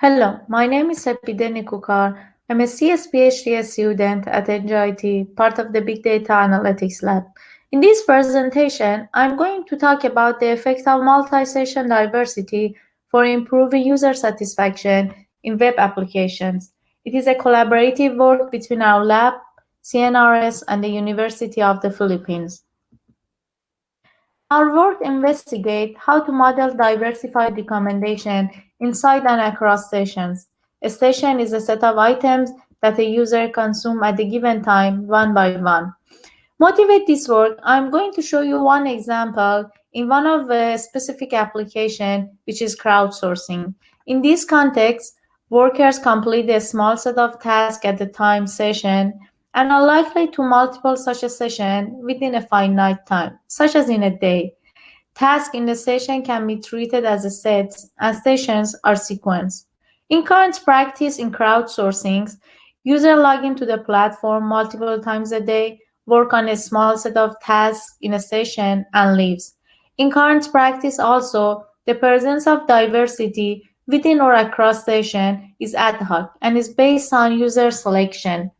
Hello, my name is Sepideh Nikookar. I'm a CS PhD student at NJIT, part of the Big Data Analytics Lab. In this presentation, I'm going to talk about the effect of multi-session diversity for improving user satisfaction in web applications. It is a collaborative work between our lab, CNRS, and the University of the Philippines. Our work investigates how to model diversified recommendation inside and across sessions. A session is a set of items that a user consumes at a given time, one by one. Motivate this work, I'm going to show you one example in one of a specific application, which is crowdsourcing. In this context, workers complete a small set of tasks at the time session and are likely to multiple such a session within a finite time, such as in a day. Tasks in the session can be treated as a sets and sessions are sequenced. In current practice in crowdsourcing, users log into the platform multiple times a day, work on a small set of tasks in a session, and leaves. In current practice also, the presence of diversity within or across session is ad hoc and is based on user selection.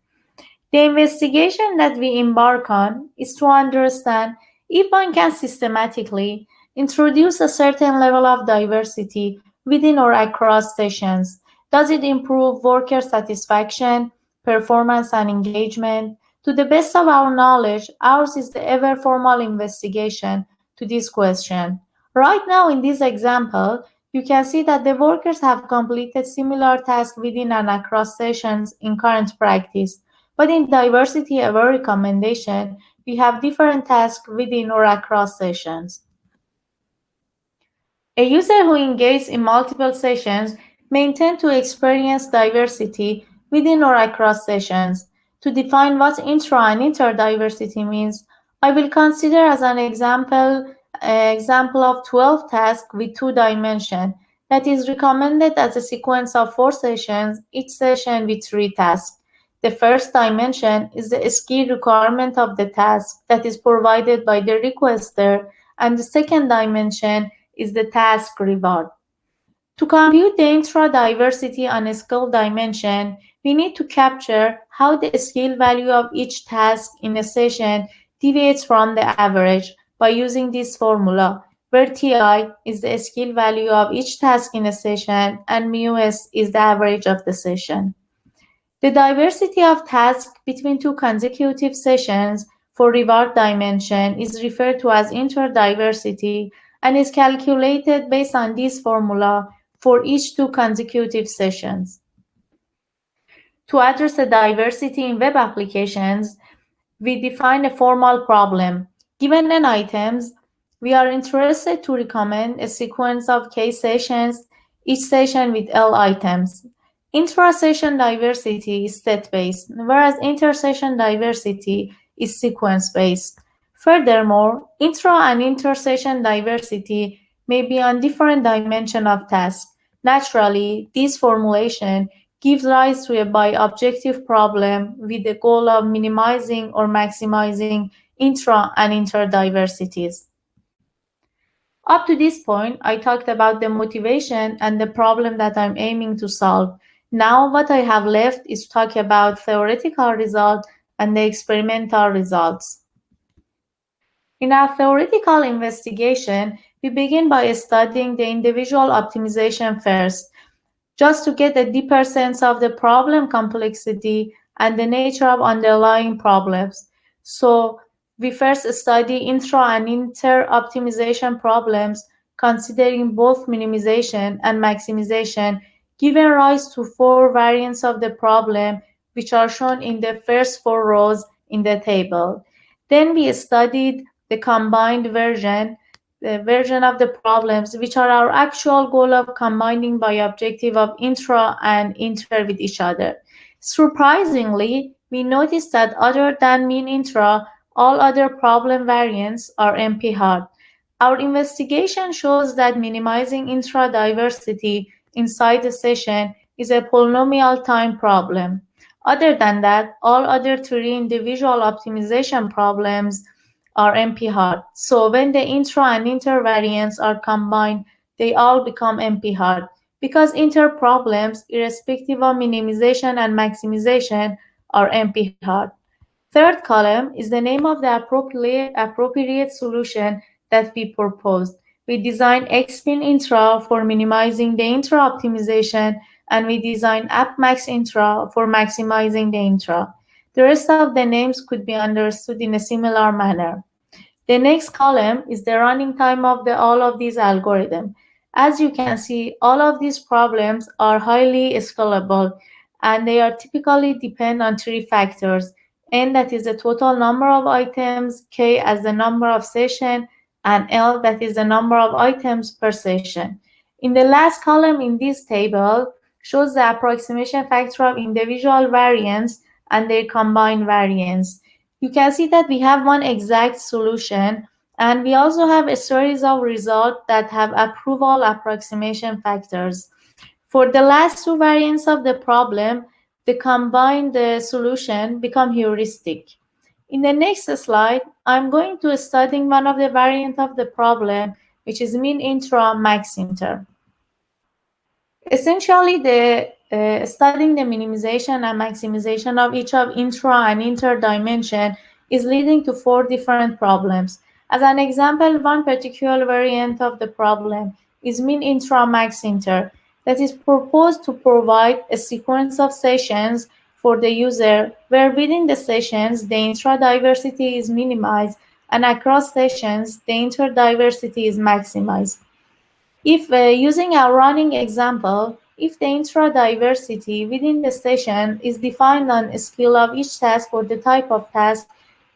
The investigation that we embark on is to understand if one can systematically introduce a certain level of diversity within or across sessions. Does it improve worker satisfaction, performance, and engagement? To the best of our knowledge, ours is the ever formal investigation to this question. Right now, in this example, you can see that the workers have completed similar tasks within and across sessions in current practice. But in diversity aware recommendation, we have different tasks within or across sessions. A user who engages in multiple sessions may intend to experience diversity within or across sessions. To define what intra and interdiversity means, I will consider as an example an example of 12 tasks with two dimensions that is recommended as a sequence of four sessions, each session with three tasks. The first dimension is the skill requirement of the task that is provided by the requester, and the second dimension is the task reward. To compute the intra-diversity on a skill dimension, we need to capture how the skill value of each task in a session deviates from the average by using this formula, where Ti is the skill value of each task in a session and μs is the average of the session. The diversity of tasks between two consecutive sessions for reward dimension is referred to as interdiversity and is calculated based on this formula for each two consecutive sessions. To address the diversity in web applications, we define a formal problem. Given n items, we are interested to recommend a sequence of k sessions, each session with L items. Intra-session diversity is set-based, whereas inter-session diversity is sequence-based. Furthermore, intra and inter-session diversity may be on different dimension of tasks. Naturally, this formulation gives rise to a bi-objective problem with the goal of minimizing or maximizing intra and interdiversities. Up to this point, I talked about the motivation and the problem that I'm aiming to solve. Now what I have left is to talk about theoretical results and the experimental results. In our theoretical investigation, we begin by studying the individual optimization first, just to get a deeper sense of the problem complexity and the nature of underlying problems. So we first study intra and inter optimization problems, considering both minimization and maximization giving rise to four variants of the problem, which are shown in the first four rows in the table. Then we studied the combined version, the version of the problems, which are our actual goal of combining bi-objective of intra and inter with each other. Surprisingly, we noticed that other than mean intra, all other problem variants are NP-hard. Our investigation shows that minimizing intra-diversity inside the session is a polynomial time problem. Other than that, all other three individual optimization problems are NP-hard. So when the intra and inter variants are combined, they all become NP-hard. because inter problems, irrespective of minimization and maximization, are NP-hard. Third column is the name of the appropriate, appropriate solution that we proposed. We designed XMin intra for minimizing the intra optimization, and we designed AppMax intra for maximizing the intra. The rest of the names could be understood in a similar manner. The next column is the running time of the, all of these algorithms. As you can see, all of these problems are highly scalable and they are typically depend on three factors. N that is the total number of items, K as the number of session, and L that is the number of items per session. In the last column in this table shows the approximation factor of individual variance and their combined variance. You can see that we have one exact solution and we also have a series of results that have approval approximation factors. For the last two variants of the problem, the combined uh, solution become heuristic. In the next slide, I'm going to study one of the variant of the problem, which is min intra max inter. Essentially, the uh, studying the minimization and maximization of each of intra and inter dimension is leading to four different problems. As an example, one particular variant of the problem is min intra max inter that is proposed to provide a sequence of sessions for the user where within the sessions the intra diversity is minimized and across sessions the inter diversity is maximized. If uh, using our running example, if the intra-diversity within the session is defined on a skill of each task or the type of task,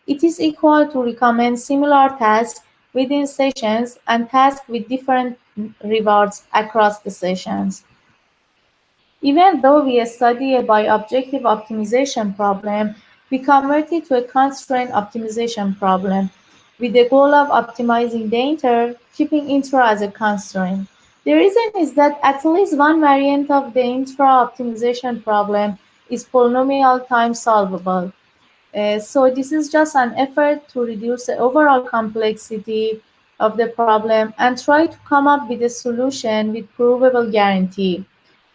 it is equal to recommend similar tasks within sessions and tasks with different rewards across the sessions. Even though we study a bi-objective optimization problem, we convert it to a constraint optimization problem with the goal of optimizing the inter, keeping intra as a constraint. The reason is that at least one variant of the intra-optimization problem is polynomial time solvable. Uh, so this is just an effort to reduce the overall complexity of the problem and try to come up with a solution with provable guarantee.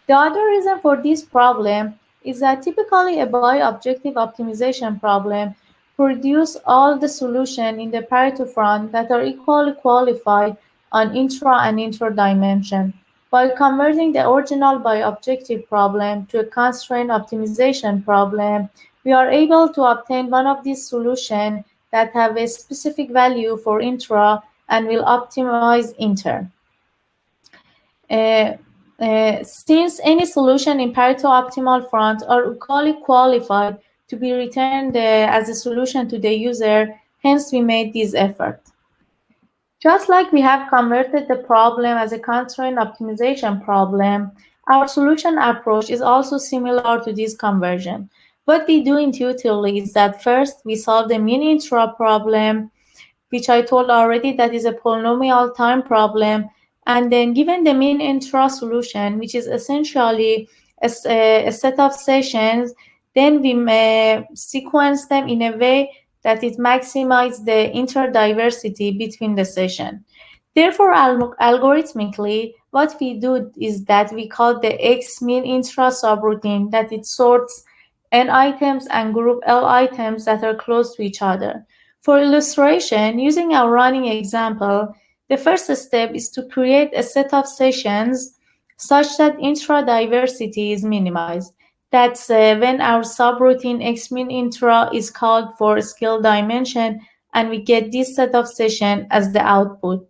The other reason for this problem is that typically a bi-objective optimization problem produce all the solution in the Pareto front that are equally qualified on intra and inter dimension. By converting the original bi-objective problem to a constraint optimization problem, we are able to obtain one of these solutions that have a specific value for intra and will optimize inter. Uh, uh, since any solution in Pareto optimal front are equally qualified to be returned uh, as a solution to the user. Hence, we made this effort. Just like we have converted the problem as a constraint optimization problem, our solution approach is also similar to this conversion. What we do intuitively is that first we solve the min intra problem, which I told already that is a polynomial time problem. And then given the min intra solution, which is essentially a, a set of sessions then we may sequence them in a way that it maximizes the interdiversity between the session. Therefore, algorithmically, what we do is that we call the X mean intra subroutine that it sorts n items and group L items that are close to each other. For illustration, using our running example, the first step is to create a set of sessions such that intra-diversity is minimized. That's uh, when our subroutine xmin intra is called for skill dimension and we get this set of session as the output.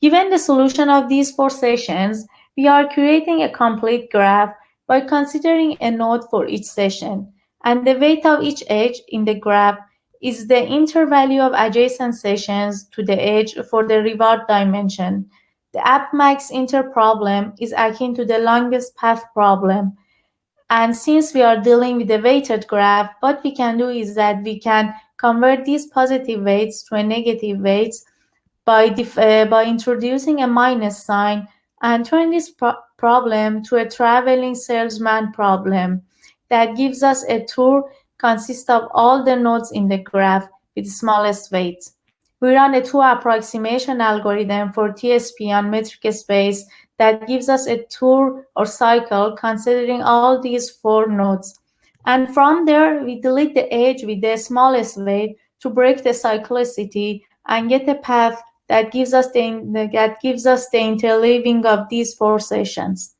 Given the solution of these four sessions, we are creating a complete graph by considering a node for each session. And the weight of each edge in the graph is the intervalue of adjacent sessions to the edge for the reward dimension. The AppMax inter problem is akin to the longest path problem and since we are dealing with a weighted graph, what we can do is that we can convert these positive weights to a negative weights by, uh, by introducing a minus sign and turn this pro problem to a traveling salesman problem that gives us a tour consists of all the nodes in the graph with the smallest weight. We run a two approximation algorithm for TSP on metric space that gives us a tour or cycle considering all these four nodes. And from there, we delete the edge with the smallest weight to break the cyclicity and get a path that gives us the, that gives us the interleaving of these four sessions.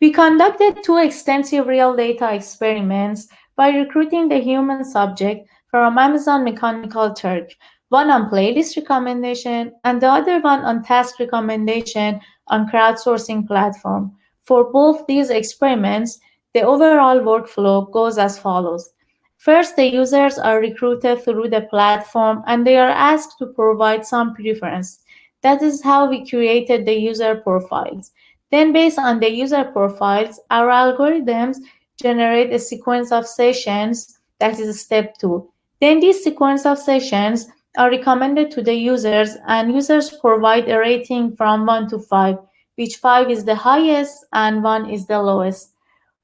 We conducted two extensive real data experiments by recruiting the human subject from Amazon Mechanical Turk, one on playlist recommendation and the other one on task recommendation on crowdsourcing platform. For both these experiments, the overall workflow goes as follows. First, the users are recruited through the platform and they are asked to provide some preference. That is how we created the user profiles. Then based on the user profiles, our algorithms generate a sequence of sessions, that is step two. Then this sequence of sessions are recommended to the users and users provide a rating from one to five, which five is the highest and one is the lowest.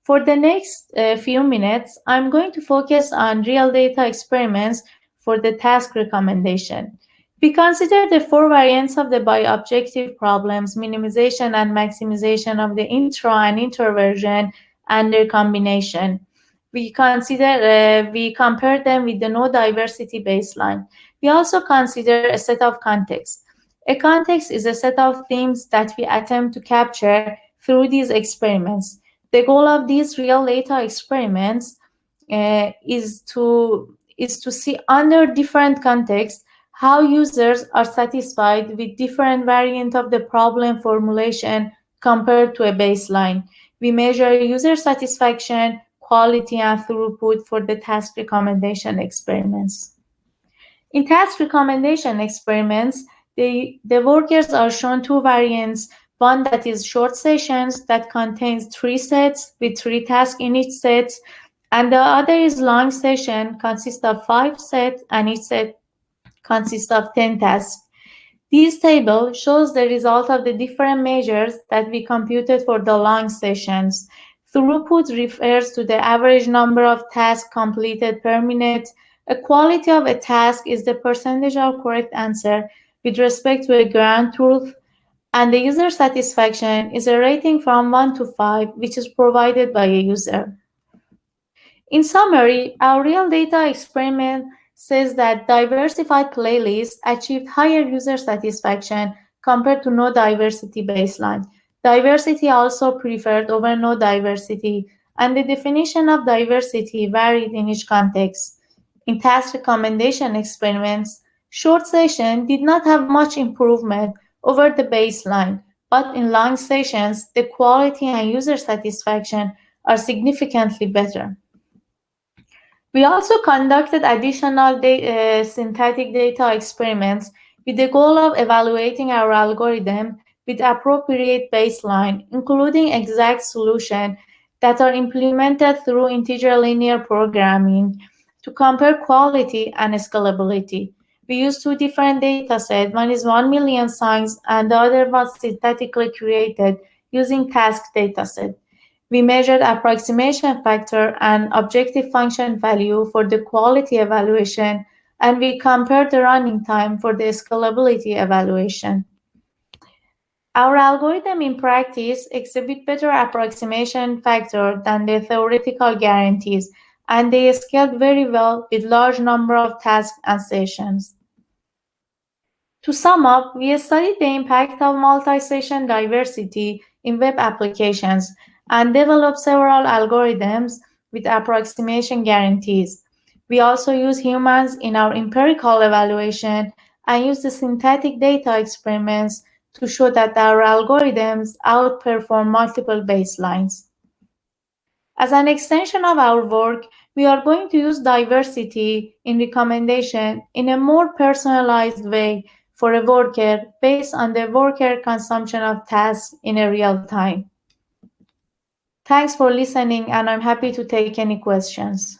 For the next uh, few minutes, I'm going to focus on real data experiments for the task recommendation. We consider the four variants of the bi-objective problems, minimization and maximization of the intra and introversion and their combination. We consider, uh, we compare them with the no diversity baseline. We also consider a set of contexts. A context is a set of themes that we attempt to capture through these experiments. The goal of these real data experiments uh, is to is to see under different contexts how users are satisfied with different variant of the problem formulation compared to a baseline. We measure user satisfaction, quality, and throughput for the task recommendation experiments. In task recommendation experiments, the, the workers are shown two variants one that is short sessions that contains three sets with three tasks in each set. And the other is long session consists of five sets and each set consists of 10 tasks. This table shows the result of the different measures that we computed for the long sessions. Throughput refers to the average number of tasks completed per minute. A quality of a task is the percentage of correct answer with respect to a ground truth and the user satisfaction is a rating from 1 to 5, which is provided by a user. In summary, our real data experiment says that diversified playlists achieved higher user satisfaction compared to no diversity baseline. Diversity also preferred over no diversity, and the definition of diversity varied in each context. In task recommendation experiments, short session did not have much improvement over the baseline, but in long sessions, the quality and user satisfaction are significantly better. We also conducted additional uh, synthetic data experiments with the goal of evaluating our algorithm with appropriate baseline, including exact solution that are implemented through integer linear programming to compare quality and scalability we use two different data sets. One is 1 million songs and the other was synthetically created using task dataset. We measured approximation factor and objective function value for the quality evaluation, and we compared the running time for the scalability evaluation. Our algorithm in practice exhibit better approximation factor than the theoretical guarantees, and they scaled very well with large number of tasks and sessions. To sum up, we studied the impact of multi-session diversity in web applications and developed several algorithms with approximation guarantees. We also use humans in our empirical evaluation and use the synthetic data experiments to show that our algorithms outperform multiple baselines. As an extension of our work, we are going to use diversity in recommendation in a more personalized way for a worker based on the worker consumption of tasks in a real time. Thanks for listening, and I'm happy to take any questions.